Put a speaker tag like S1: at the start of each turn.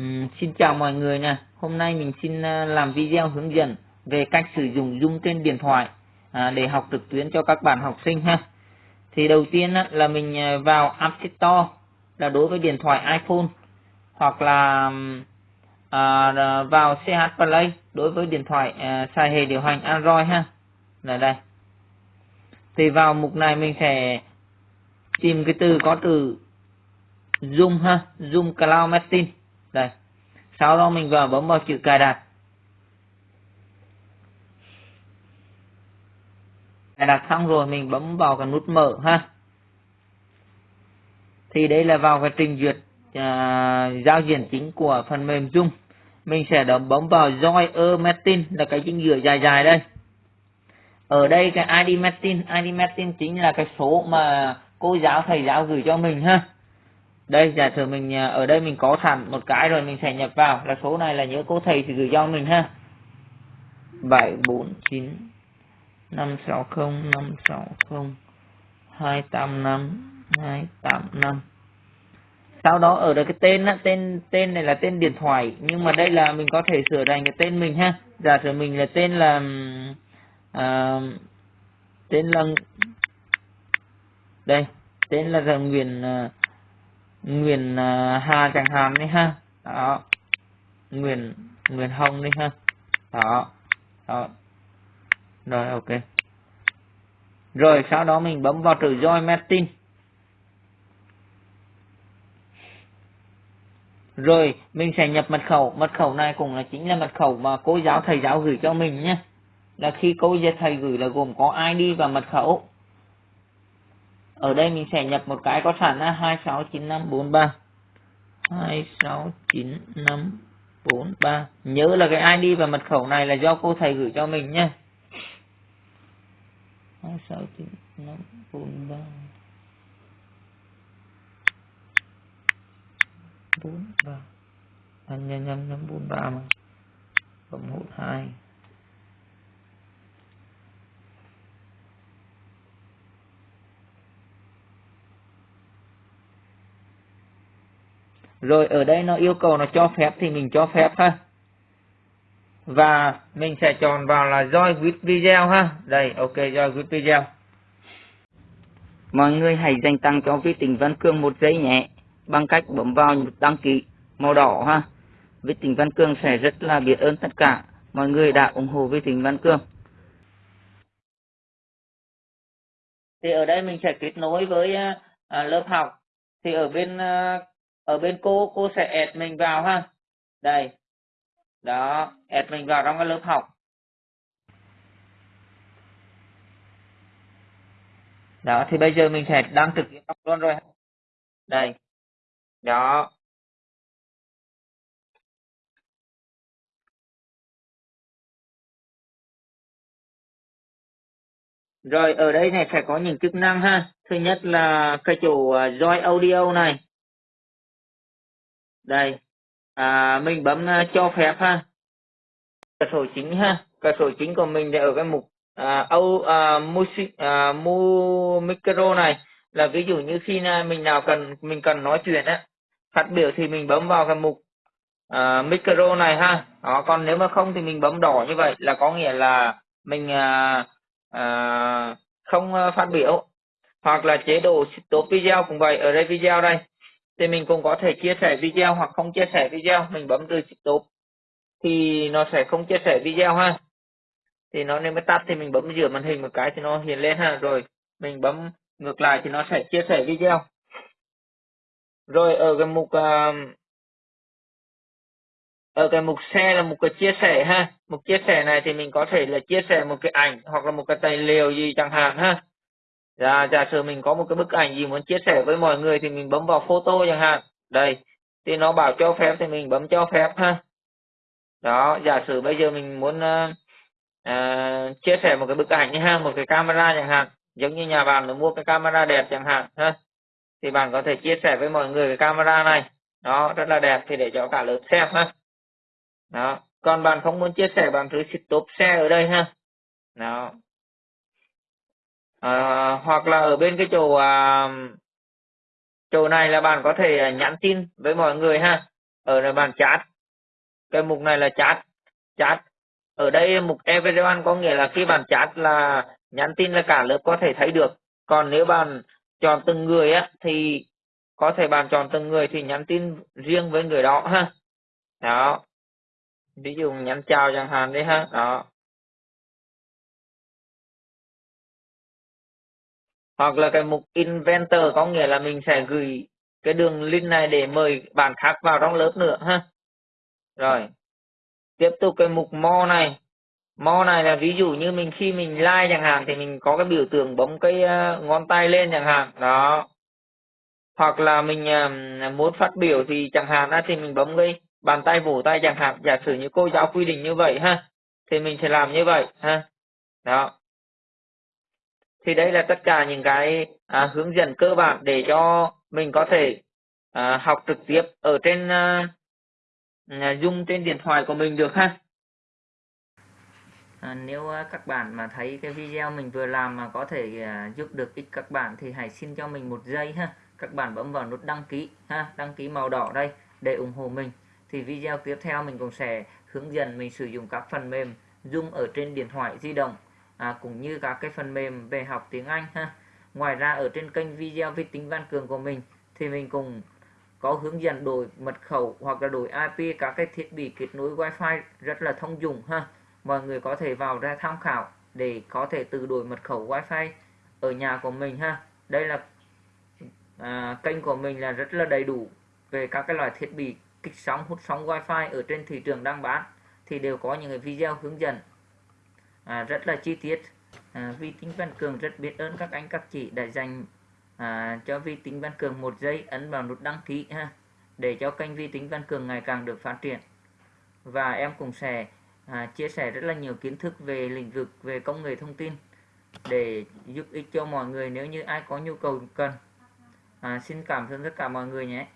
S1: Uhm, xin chào mọi người nha Hôm nay mình xin ờ, làm video hướng dẫn về cách sử dụng dung trên điện thoại à, để học trực tuyến cho các bạn học sinh ha. Thì đầu tiên á, là mình ờ, vào App Store là đối với điện thoại iPhone hoặc là à, ờ, vào CH Play đối với điện thoại à, xài hệ điều hành Android ha. Là đây. Thì vào mục này mình sẽ tìm cái từ có từ Zoom ha, Zoom Cloud Meeting đây. Sau đó mình vào bấm vào chữ cài đặt. Cài đặt xong rồi mình bấm vào cái nút mở ha. Thì đây là vào cái trình duyệt à, giao diện chính của phần mềm Zoom. Mình sẽ đấm bấm vào Join a Meeting là cái chính giữa dài dài đây. Ở đây cái ID Meeting ID Meeting chính là cái số mà cô giáo thầy giáo gửi cho mình ha đây giả sử mình à, ở đây mình có sẵn một cái rồi mình sẽ nhập vào. Là số này là nhớ cô thầy thì gửi cho mình ha. 749 560 560 285 285 sau đó ở đây cái tên á, tên tên này là tên điện thoại. Nhưng mà đây là mình có thể sửa thành cái tên mình ha. Giả sử mình là tên là uh, tên là đây tên là Nguyễn uh, à, Nguyễn Hà chẳng hạn đi ha. Đó. Nguyễn Nguyễn Hồng đi ha. Đó. Đó. Rồi, ok. Rồi, sau đó mình bấm vào từ join meeting rồi, mình sẽ nhập mật khẩu. Mật khẩu này cũng là chính là mật khẩu mà cô giáo, thầy giáo gửi cho mình nhé. Là khi cô giáo thầy gửi là gồm có ID và mật khẩu ở đây mình sẽ nhập một cái có sẵn là 269543 269543 nhớ là cái ID và mật khẩu này là do cô thầy gửi cho mình nhé. 269543 43 anh nhân nhân nhân 43 mà. Cộng 1 2 rồi ở đây nó yêu cầu nó cho phép thì mình cho phép ha. Và mình sẽ chọn vào là join with video ha. Đây ok join with video. Mọi người hãy dành tặng cho vi tính văn cương một giây nhé bằng cách bấm vào nút đăng ký màu đỏ ha. Vi tính văn cương sẽ rất là biết ơn tất cả mọi người đã ủng hộ vi tính văn cương. Thì ở đây mình sẽ kết nối với uh, lớp học. Thì ở bên uh, ở bên cô cô sẽ add mình vào ha. Đây. Đó, add mình vào trong cái lớp học. Đó, thì bây giờ mình sẽ đăng trực tiếp luôn rồi. Đây. Đó. Rồi, ở đây này sẽ có những chức năng ha. Thứ nhất là cái chỗ joy join audio này đây. À, mình bấm à, cho phép ha. Cửa sổ chính ha. Cửa sổ chính của mình thì ở cái mục à, âu à, music à, mu micro này. Là ví dụ như khi nào mình nào cần mình cần nói chuyện á phát biểu thì mình bấm vào cái mục à, micro này ha. Đó còn nếu mà không thì mình bấm đỏ như vậy là có nghĩa là mình à, à, không à, phát biểu. Hoặc là chế độ stop video cũng vậy. Ở đây video đây thì mình cũng có thể chia sẻ video hoặc không chia sẻ video mình bấm từ stop thì nó sẽ không chia sẻ video ha. Thì nó nếu mới tắt thì mình bấm giữa màn hình một cái thì nó hiện lên ha. Rồi mình bấm ngược lại thì nó sẽ chia sẻ video. Rồi ở cái mục uh, ở cái mục xe là một cái chia sẻ ha. Mục chia sẻ này thì mình có thể là chia sẻ một cái ảnh hoặc là một cái tài liệu gì chẳng hạn ha. Dạ, giả sử mình có một cái bức ảnh gì muốn chia sẻ với mọi người thì mình bấm vào photo chẳng hạn. Đây, thì nó bảo cho phép thì mình bấm cho phép ha. Đó, giả sử bây giờ mình muốn uh, uh, chia sẻ một cái bức ảnh ha, một cái camera chẳng hạn. Giống như nhà bạn nó mua cái camera đẹp chẳng hạn ha. Thì bạn có thể chia sẻ với mọi người cái camera này. Đó, rất là đẹp thì để cho cả lớp xem ha. Đó, còn bạn không muốn chia sẻ bạn cứ stop share ở đây ha. Đó, à, hoặc là ở bên cái chỗ à, chỗ này là bạn có thể à, nhắn tin với mọi người ha. Ở là bạn chat. Cái mục này là chat chat. Ở đây mục everyone có nghĩa là khi bạn chat là nhắn tin là cả lớp có thể thấy được. Còn nếu bạn chọn từng người á thì có thể bạn chọn từng người thì nhắn tin riêng với người đó ha. Đó. Ví dụ nhắn chào chẳng hạn đấy ha. Đó. Hoặc là cái mục inventor có nghĩa là mình sẽ gửi cái đường link này để mời bạn khác vào trong lớp nữa ha? Rồi. Tiếp tục cái mục mo này. Mo này là ví dụ như mình khi mình like chẳng hạn thì mình có cái biểu tượng bấm cái ờ, ngón tay lên chẳng hạn. Đó. Hoặc là mình muốn phát biểu thì chẳng hạn á, thì mình bấm cái bàn tay vỗ tay chẳng hạn. Giả sử như cô giáo quy định như vậy ha? Thì mình sẽ làm như vậy ha? Đó thì đây là tất cả những cái à, hướng dẫn cơ bản để cho mình có thể à, học trực tiếp ở trên à, à, dùng trên điện thoại của mình được ha.
S2: À, nếu à, các bạn mà thấy cái video mình vừa làm mà có thể à, giúp được ích các bạn thì hãy xin cho mình một giây ha. Các bạn bấm vào nút đăng ký ha đăng ký màu đỏ đây để ủng hộ mình. Thì video tiếp theo mình cũng sẽ hướng dẫn mình sử dụng các phần mềm Zoom ở trên điện thoại di động à, cũng như các cái phần mềm về học tiếng Anh ha. Ngoài ra ở trên kênh video vi tính văn cường của mình thì mình cũng có hướng dẫn đổi mật khẩu hoặc là đổi IP các cái thiết bị kết nối Wi-Fi rất là thông dụng ha. Mọi người có thể vào ra tham khảo để có thể tự đổi mật khẩu Wi-Fi ở nhà của mình ha. Đây là à, kênh của mình là rất là đầy đủ về các cái loại thiết bị kích sóng hút sóng Wi-Fi ở trên thị trường đang bán. Thì đều có những cái video hướng dẫn à, rất là chi tiết. À, vi tính văn cường rất biết ơn các anh các chị đã dành à, cho vi tính văn cường một giây ấn vào nút đăng ký ha để cho kênh vi tính văn cường ngày càng được phát triển. Và em cũng sẽ à, chia sẻ rất là nhiều kiến thức về lĩnh vực về công nghệ thông tin để giúp ích cho mọi người nếu như ai có nhu cầu cần. À, xin cảm ơn tất cả mọi người nhé.